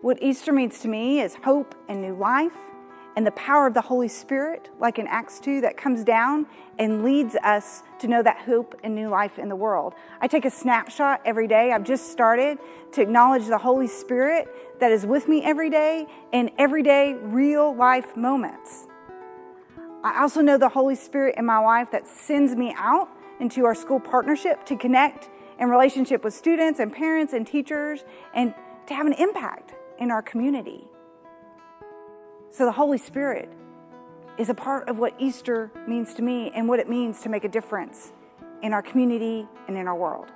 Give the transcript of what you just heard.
What Easter means to me is hope and new life and the power of the Holy Spirit, like in Acts 2, that comes down and leads us to know that hope and new life in the world. I take a snapshot every day. I've just started to acknowledge the Holy Spirit that is with me every day in everyday real life moments. I also know the Holy Spirit in my life that sends me out into our school partnership to connect in relationship with students and parents and teachers and to have an impact in our community. So the Holy Spirit is a part of what Easter means to me and what it means to make a difference in our community and in our world.